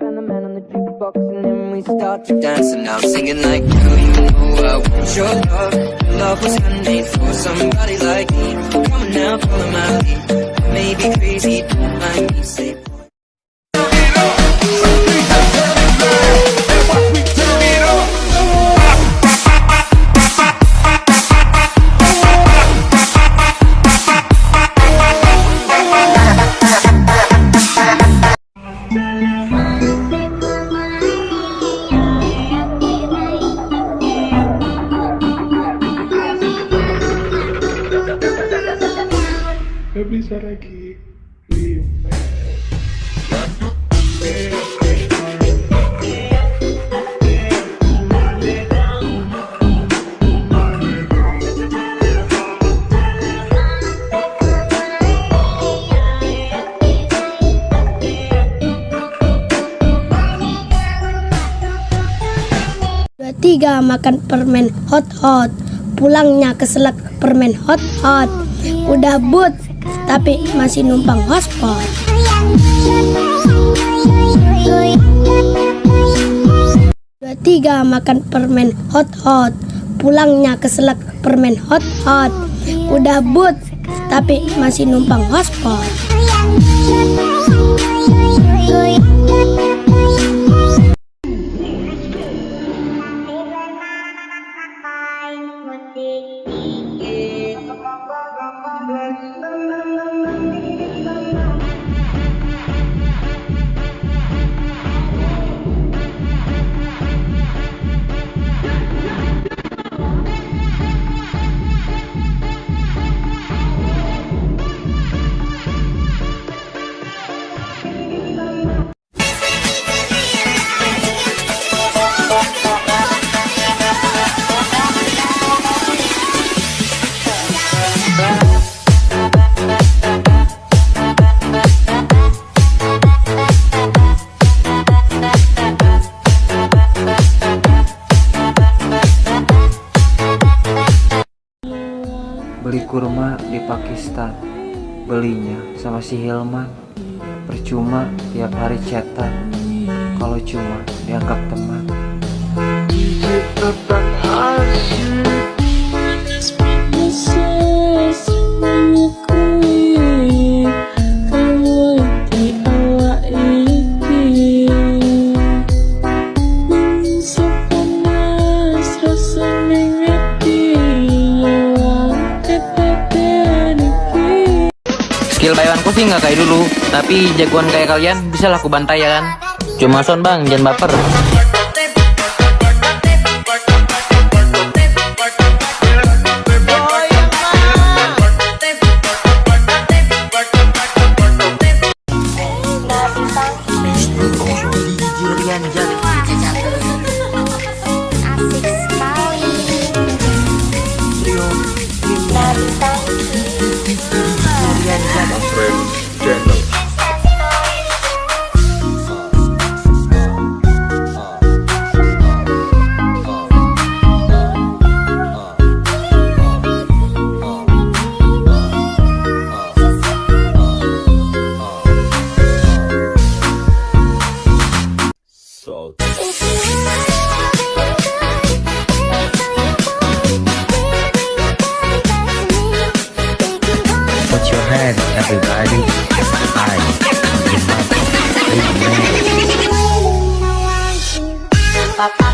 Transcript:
and the man on the jukebox and then we start to dance. And I'm singing like girl you know I want your love? Love was handmade for somebody like me. Come on now follow my lead. Maybe crazy don't mind me say Gak bisa lagi. Remake Dua tiga makan permen hot hot. Pulangnya keselak permen hot hot. Udah but tapi masih numpang hotspot. Dua tiga makan permen hot hot. Pulangnya keselak permen hot hot. Udah but tapi masih numpang hotspot Beli kurma di Pakistan. Belinya sama si Hilman. Percuma tiap hari chatan. Kalau cuma dianggap teman Skill bayaranku sih nggak kayak dulu, tapi jagoan kayak kalian bisa laku bantai ya kan? Cuma son bang, jangan baper. friends channel. So exciting. I